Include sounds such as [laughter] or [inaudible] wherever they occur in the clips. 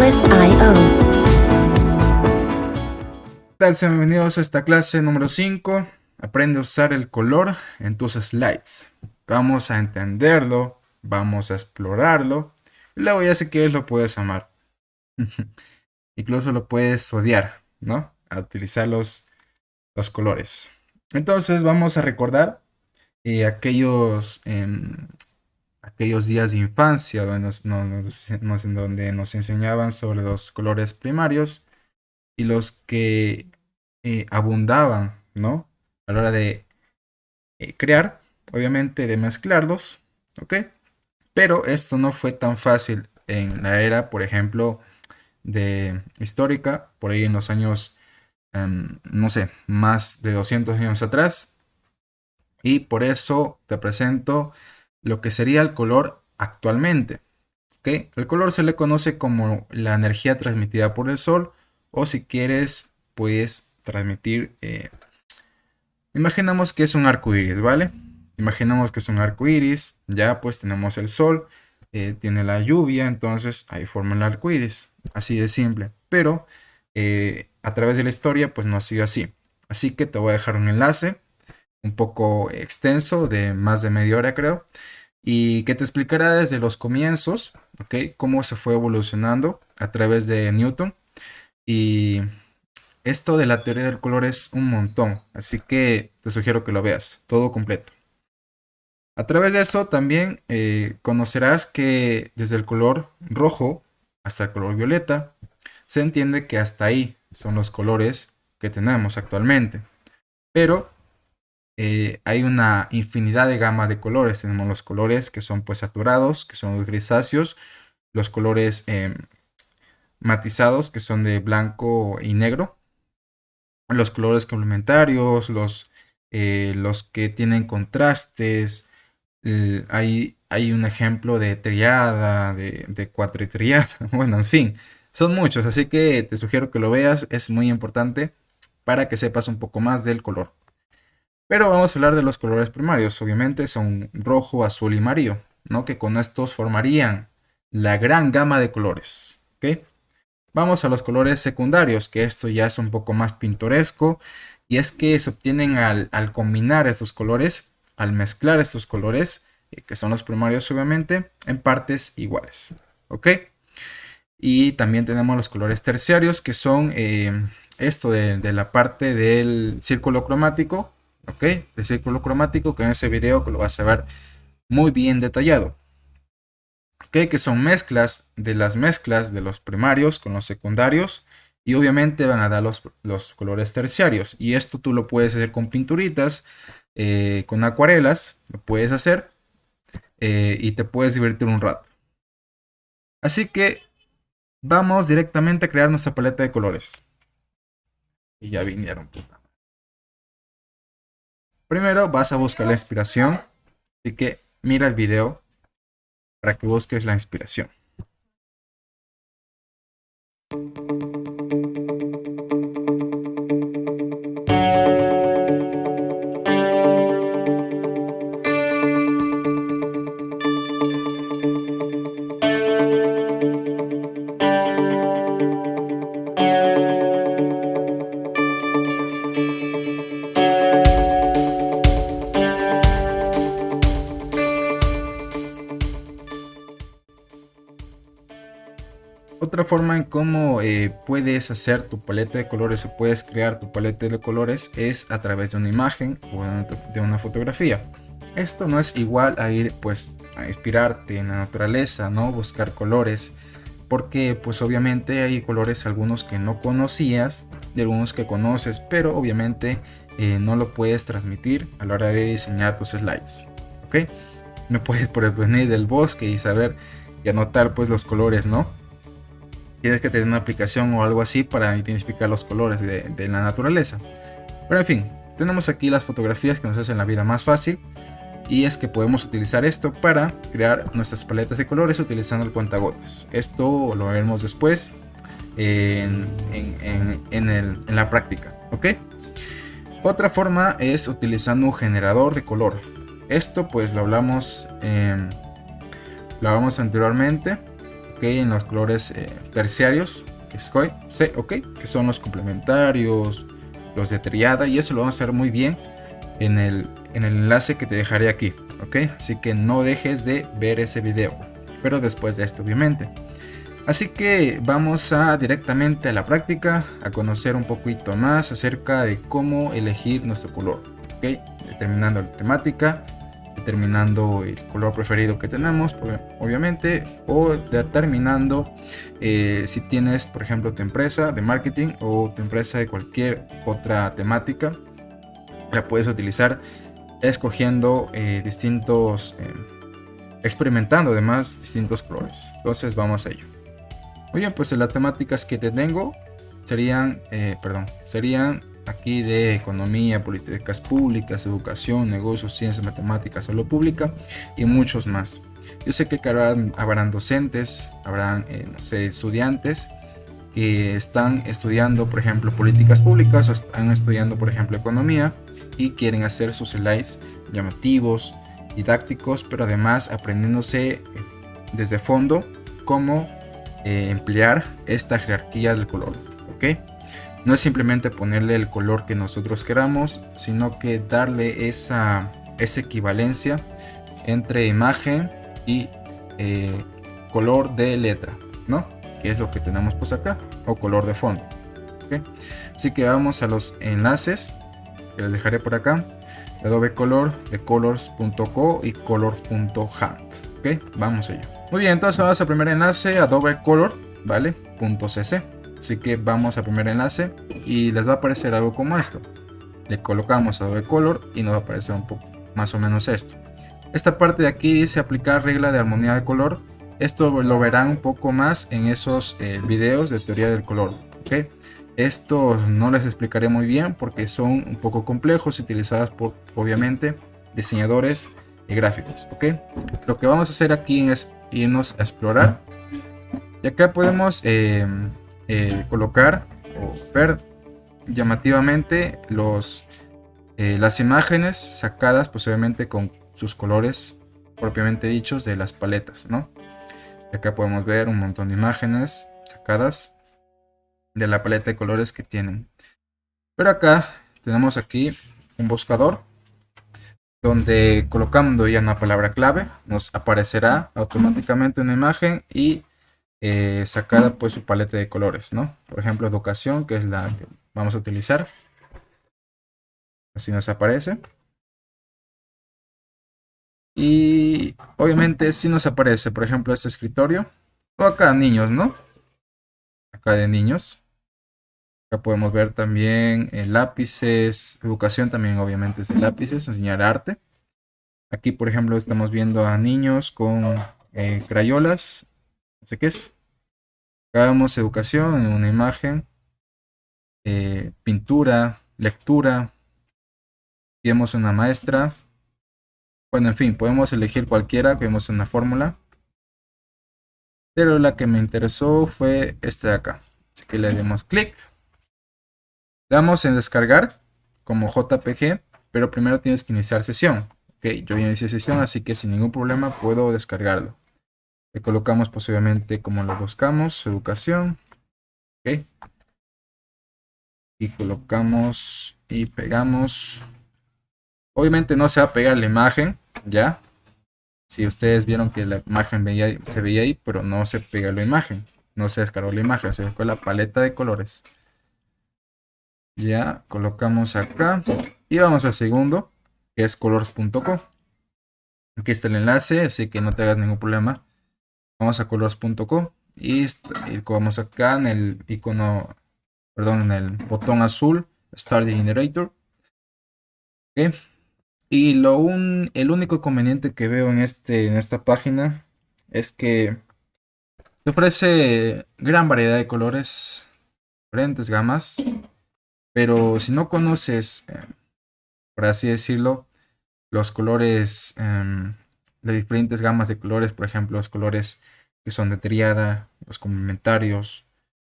Artlist.io. tal? Bienvenidos a esta clase número 5. Aprende a usar el color en tus slides. Vamos a entenderlo, vamos a explorarlo. Y luego ya si quieres lo puedes amar. Incluso lo puedes odiar, ¿no? A utilizar los, los colores. Entonces vamos a recordar eh, aquellos, em, aquellos días de infancia donde nos, enseñaban sobre los colores primarios y los que eh, abundaban, ¿no? A la hora de eh, crear, obviamente de mezclarlos, ¿ok? Pero esto no fue tan fácil en la era, por ejemplo, de histórica, por ahí en los años, em, no sé, más de 200 años atrás. Y por eso te presento lo que sería el color actualmente. ¿ok? El color se le conoce como la energía transmitida por el sol o si quieres, puedes transmitir... Eh, imaginamos que es un arco iris, ¿vale? Imaginamos que es un arco iris, ya pues tenemos el sol, eh, tiene la lluvia, entonces ahí forma el arco iris. Así de simple. Pero eh, a través de la historia, pues no ha sido así. Así que te voy a dejar un enlace un poco extenso, de más de media hora creo, y que te explicará desde los comienzos, ¿ok? Cómo se fue evolucionando a través de Newton. Y esto de la teoría del color es un montón, así que te sugiero que lo veas, todo completo. A través de eso también eh, conocerás que desde el color rojo hasta el color violeta, se entiende que hasta ahí son los colores que tenemos actualmente. Pero eh, hay una infinidad de gama de colores. Tenemos los colores que son pues saturados, que son los grisáceos, los colores em, matizados, que son de blanco y negro, los colores complementarios, los, eh, los que tienen contrastes. hay, hay un ejemplo de triada, de, de cuatritriada, [laughs] bueno, en fin, son muchos, así que te sugiero que lo veas, es muy importante para que sepas un poco más del color. Pero vamos a hablar de los colores primarios. Obviamente son rojo, azul y amarillo, ¿no? Que con estos formarían la gran gama de colores, ¿ok? Vamos a los colores secundarios, que esto ya es un poco más pintoresco. Y es que se obtienen al, combinar estos colores, al mezclar estos colores, eh, que son los primarios obviamente, en partes iguales, ¿ok? Y también tenemos los colores terciarios, que son eh, esto de, de la parte del círculo cromático, ¿ok? De círculo cromático que en ese video lo vas a ver muy bien detallado. ¿Ok? Que son mezclas de las mezclas de los primarios con los secundarios y obviamente van a dar los, los colores terciarios. Y esto tú lo puedes hacer con pinturitas, eh, con acuarelas, lo puedes hacer eh, y te puedes divertir un rato. Así que vamos directamente a crear nuestra paleta de colores. Y ya vinieron, puta. Primero vas a buscar la inspiración. Así que mira el video para que busques la inspiración. Otra forma en cómo eh, puedes hacer tu paleta de colores o puedes crear tu paleta de colores es a través de una imagen o de una fotografía. Esto no es igual a ir pues a inspirarte en la naturaleza, ¿no? Buscar colores. Porque pues obviamente hay colores algunos que no conocías y algunos que conoces, pero obviamente eh, no lo puedes transmitir a la hora de diseñar tus slides. ¿Ok? No puedes por venir del bosque y saber y anotar pues los colores, ¿no? Tienes que tener una aplicación o algo así para identificar los colores de, la naturaleza. Pero en fin, tenemos aquí las fotografías que nos hacen la vida más fácil. Y es que podemos utilizar esto para crear nuestras paletas de colores utilizando el cuentagotas. Esto lo veremos después en, la práctica. ¿ok? Otra forma es utilizando un generador de color. Esto pues lo hablamos, lo hablamos anteriormente ok, en los colores eh, terciarios, que, es, okay, que son los complementarios, los de triada, y eso lo vamos a hacer muy bien en el, en el enlace que te dejaré aquí, ok, así que no dejes de ver ese video, pero después de esto obviamente. Así que vamos a directamente a la práctica, a conocer un poquito más acerca de cómo elegir nuestro color, ok, determinando la temática, determinando el color preferido que tenemos, obviamente, o determinando eh, si tienes, por ejemplo, tu empresa de marketing o tu empresa de cualquier otra temática, la puedes utilizar escogiendo eh, distintos, eh, experimentando además distintos colores. Entonces vamos a ello. Muy bien, pues las temáticas que te tengo serían, perdón, serían aquí de economía, políticas públicas, educación, negocios, ciencias, matemáticas, salud pública y muchos más. Yo sé que habrán, docentes, habrán eh, estudiantes que están estudiando, por ejemplo, políticas públicas o están estudiando, por ejemplo, economía y quieren hacer sus slides llamativos, didácticos, pero además aprendiéndose eh, desde fondo cómo eh, emplear esta jerarquía del color. ¿ok? No es simplemente ponerle el color que nosotros queramos, sino que darle esa, esa equivalencia entre imagen y eh, color de letra, ¿no? Que es lo que tenemos pues acá, o color de fondo. Así que vamos a los enlaces, que les dejaré por acá. Adobe Color, de colors.co y color.hat. Ok, vamos allá. Muy bien, entonces vamos al primer enlace, Adobe Color, ¿vale? .cc. Así que vamos al primer enlace y les va a aparecer algo como esto. Le colocamos Adobe Color y nos va a aparecer un poco más o menos esto. Esta parte de aquí dice aplicar regla de armonía de color. Esto lo verán un poco más en esos eh, videos de teoría del color. ¿okay? Estos no les explicaré muy bien porque son un poco complejos y utilizados por obviamente diseñadores y gráficos. Lo que vamos a hacer aquí es irnos a explorar. Y acá podemos eh, eh, colocar o ver llamativamente los, eh, las imágenes sacadas posiblemente con sus colores propiamente dichos de las paletas, ¿no? Acá podemos ver un montón de imágenes sacadas de la paleta de colores que tienen. Pero acá tenemos aquí un buscador donde colocando ya una palabra clave nos aparecerá automáticamente una imagen y eh, sacada pues su paleta de colores, ¿no? Por ejemplo, educación, que es la que vamos a utilizar. Así nos aparece. Y obviamente si nos aparece, por ejemplo, este escritorio. O acá niños, ¿no? Acá de niños. Acá podemos ver también eh, lápices. Educación también obviamente es de lápices. Enseñar arte. Aquí, por ejemplo, estamos viendo a niños con eh, crayolas no sé qué es. Hagamos educación en una imagen, eh, pintura, lectura, vemos una maestra. Bueno, en fin, podemos elegir cualquiera, vemos una fórmula. Pero la que me interesó fue esta de acá. Así que le damos clic. Damos en descargar como JPG, pero primero tienes que iniciar sesión. Ok, yo ya inicié sesión, así que sin ningún problema puedo descargarlo. Le colocamos posiblemente como lo buscamos, educación. Ok. Y colocamos y pegamos. Obviamente no se va a pegar la imagen, ¿ya? Si ustedes vieron que la imagen se veía ahí, pero no se pega la imagen. No se descargó la imagen, se descargó la paleta de colores. Ya, colocamos acá. Y vamos al segundo, que es colors.co. Aquí está el enlace, así que no te hagas ningún problema vamos a colors.co y, vamos acá en el icono, perdón, en el botón azul, Start Generator. Y lo un, el único inconveniente que veo en, este, en esta página es que te ofrece gran variedad de colores, diferentes gamas, pero si no conoces, eh, por así decirlo, los colores em, de diferentes gamas de colores, por ejemplo, los colores que son de triada, los complementarios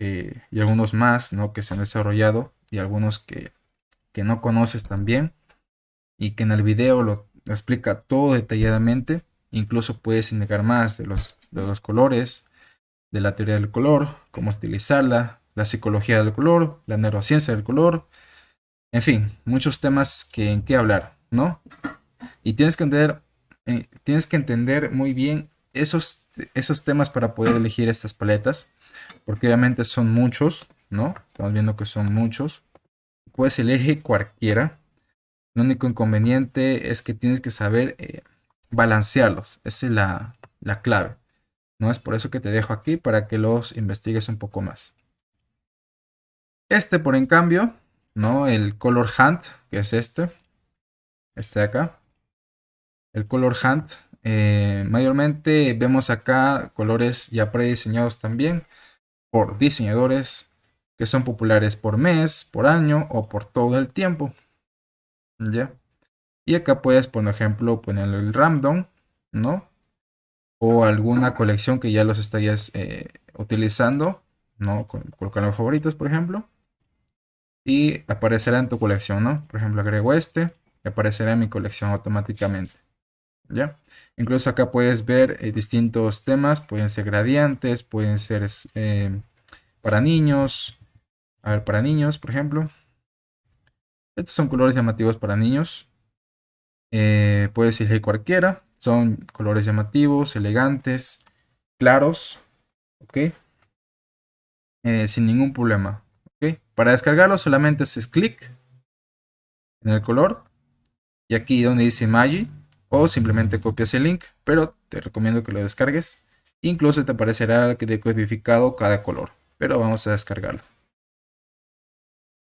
eh, y algunos más ¿no? que se han desarrollado y algunos que, no conoces también y que en el video lo, explica todo detalladamente. Incluso puedes indicar más de los, de los colores, de la teoría del color, cómo utilizarla, la psicología del color, la neurociencia del color, en fin, muchos temas que, en qué hablar, ¿no? Y tienes que entender, eh, tienes que entender muy bien esos, esos temas para poder elegir estas paletas, porque obviamente son muchos, ¿no? Estamos viendo que son muchos. Puedes elegir cualquiera. Lo único inconveniente es que tienes que saber eh, balancearlos. Esa es la, la clave. ¿no? Es por eso que te dejo aquí para que los investigues un poco más. Este, por en cambio, ¿no? El Color Hunt, que es este. Este de acá. El Color Hunt. Eh, mayormente vemos acá colores ya prediseñados también por diseñadores que son populares por mes, por año o por todo el tiempo. ¿Ya? Y acá puedes, por ejemplo, poner el random, ¿no? o alguna colección que ya los estarías eh, utilizando, ¿no? Colocar los favoritos, por ejemplo. Y aparecerá en tu colección, ¿no? Por ejemplo, agrego este y aparecerá en mi colección automáticamente. ¿Ya? Incluso acá puedes ver eh, distintos temas, pueden ser gradientes, pueden ser eh, para niños. A ver, para niños, por ejemplo. Estos son colores llamativos para niños. puedes elegir cualquiera. Son colores llamativos, elegantes, claros, ¿ok? Eh, sin ningún problema, ¿ok? Para descargarlo solamente haces clic en el color y aquí donde dice Magi o simplemente copias el link, pero te recomiendo que lo descargues. Incluso te aparecerá que decodificado cada color, pero vamos a descargarlo.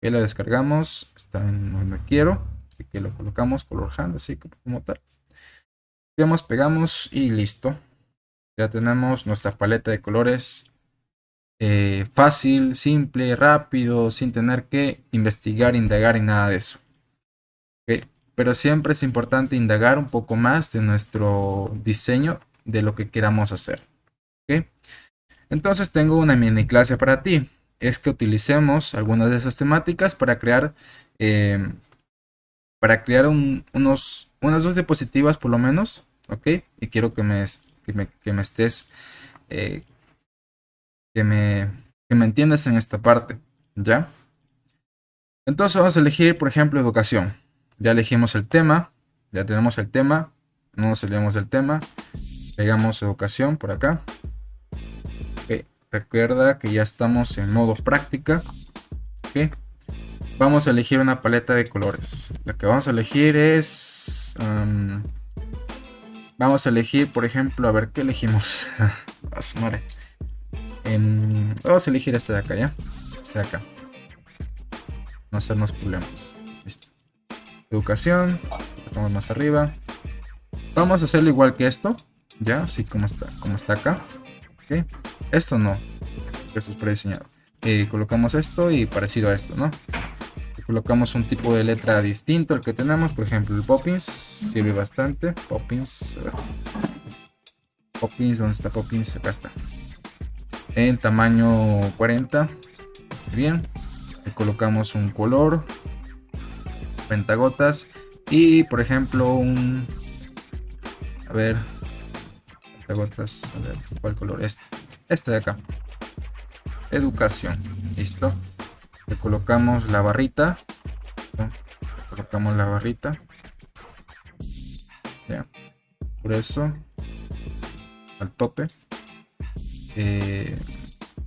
Ok, lo descargamos, está en donde quiero, así que lo colocamos color hand, así como tal. Pegamos, pegamos y listo. Ya tenemos nuestra paleta de colores eh, fácil, simple, rápido, sin tener que investigar, indagar y nada de eso. Pero siempre es importante indagar un poco más de nuestro diseño de lo que queramos hacer. Entonces tengo una mini clase para ti. Es que utilicemos algunas de esas temáticas para crear, eh, para crear unos unas dos diapositivas por lo menos, ¿ok? Y quiero que me, que me, estés, eh, que, me, que me entiendas en esta parte, ¿ya? Entonces vamos a elegir, por ejemplo, educación. Ya elegimos el tema, ya tenemos el tema, no nos olvidemos del tema. Pegamos educación por acá. Recuerda que ya estamos en modo práctica. ¿okay? vamos a elegir una paleta de colores. La que vamos a elegir es... vamos a elegir, por ejemplo, a ver, ¿qué elegimos? [laughs] Em, vamos a elegir este de acá, ¿ya? Este de acá. No hacernos problemas. Educación. Vamos más arriba. Vamos a hacerlo igual que esto. ¿Ya? Así como está, como está acá. ¿Ok? Esto no. Esto es prediseñado. Eh, colocamos esto y parecido a esto, ¿no? colocamos un tipo de letra distinto al que tenemos. Por ejemplo, el Poppins sirve bastante. Poppins. Poppins, ¿dónde está Poppins? Acá está. En tamaño 40. Bien. Colocamos un color. Pentagotas. Y por ejemplo, un. A ver. Pentagotas. A ver, ¿cuál color? Este. Este de acá. Educación. Listo le colocamos la barrita colocamos la barrita ya. por eso al tope eh,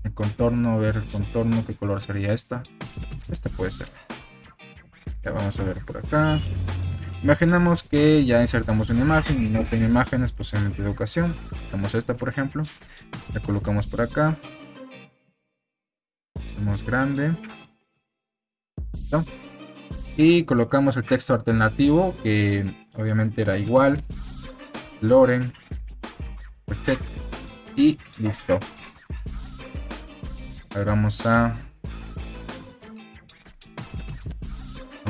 el contorno a ver el contorno qué color sería esta este puede ser vamos a ver por acá. Imaginamos que ya insertamos una imagen y no tiene imágenes posiblemente de educación. Insertamos esta por ejemplo. La colocamos por acá. Hacemos grande. Y colocamos el texto alternativo que obviamente era igual. Loren. Y listo. Ahora vamos a...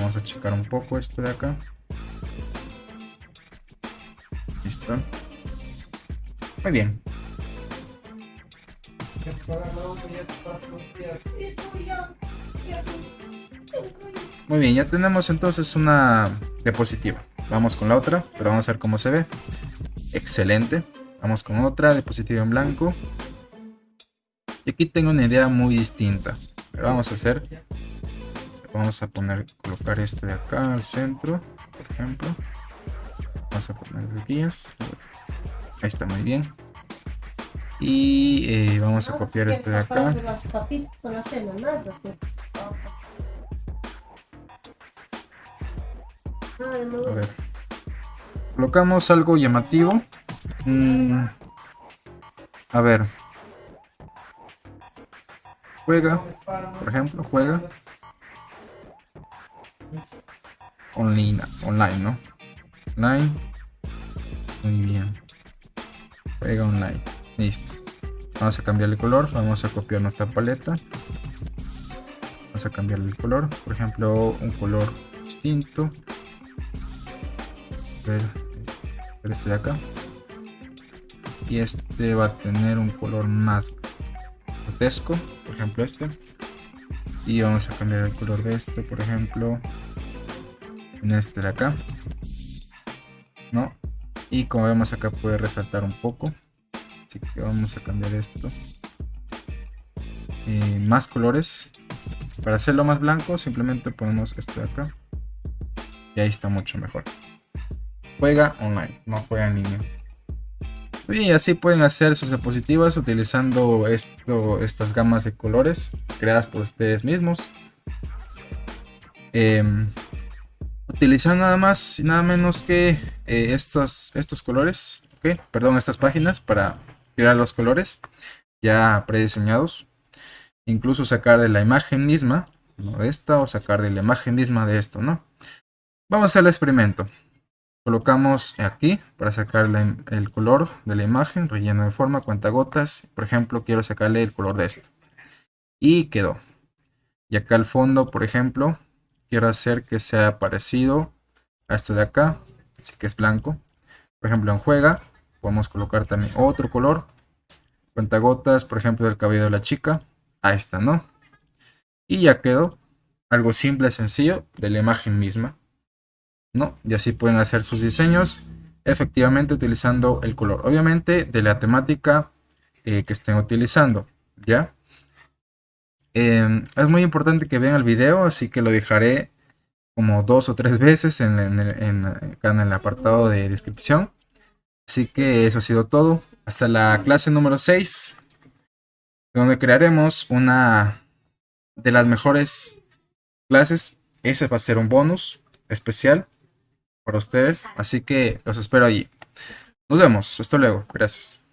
Vamos a checar un poco esto de acá. Listo. Muy bien. Muy bien, ya tenemos entonces una diapositiva. Vamos con la otra, pero vamos a ver cómo se ve. Excelente. Vamos con otra diapositiva en blanco. Y aquí tengo una idea muy distinta. Pero vamos a hacer... Vamos a poner, colocar este de acá al centro, por ejemplo. Vamos a poner las guías. Ahí está muy bien. Y eh, vamos a copiar este de acá. A ver. Colocamos algo llamativo. Mm. A ver. Juega, por ejemplo, juega. Online, online, ¿no? Online. Muy bien. Juega online. Listo. Vamos a cambiar el color. Vamos a copiar nuestra paleta. Vamos a cambiar el color. Por ejemplo, un color distinto. Ver, ver este de acá. Y este va a tener un color más grotesco. Por ejemplo, este. Y vamos a cambiar el color de este, por ejemplo, en este de acá. ¿No? Y como vemos acá puede resaltar un poco así que vamos a cambiar esto eh, más colores para hacerlo más blanco simplemente ponemos esto de acá y ahí está mucho mejor juega online no juega en línea y así pueden hacer sus diapositivas utilizando esto, estas gamas de colores creadas por ustedes mismos em, utilizando nada más y nada menos que eh, estos, estos colores perdón estas páginas para crear los colores ya prediseñados. Incluso sacar de la imagen misma, ¿no? de esta, o sacar de la imagen misma de esto, ¿no? Vamos a hacer el experimento. Colocamos aquí para sacar el color de la imagen, relleno de forma, gotas Por ejemplo, quiero sacarle el color de esto. Y quedó. Y acá al fondo, por ejemplo, quiero hacer que sea parecido a esto de acá. Así que es blanco. Por ejemplo, en juega, Podemos colocar también otro color. Cuentagotas, por ejemplo, del cabello de la chica. Ahí está, ¿no? Y ya quedó algo simple, sencillo, de la imagen misma. ¿No? Y así pueden hacer sus diseños efectivamente utilizando el color. Obviamente de la temática eh, que estén utilizando. ¿Ya? Em, es muy importante que vean el video, así que lo dejaré como dos o tres veces en, en, el apartado de descripción. Así que eso ha sido todo. Hasta la clase número 6, donde crearemos una de las mejores clases. Ese va a ser un bonus especial para ustedes. Así que los espero allí. Nos vemos. Hasta luego. Gracias.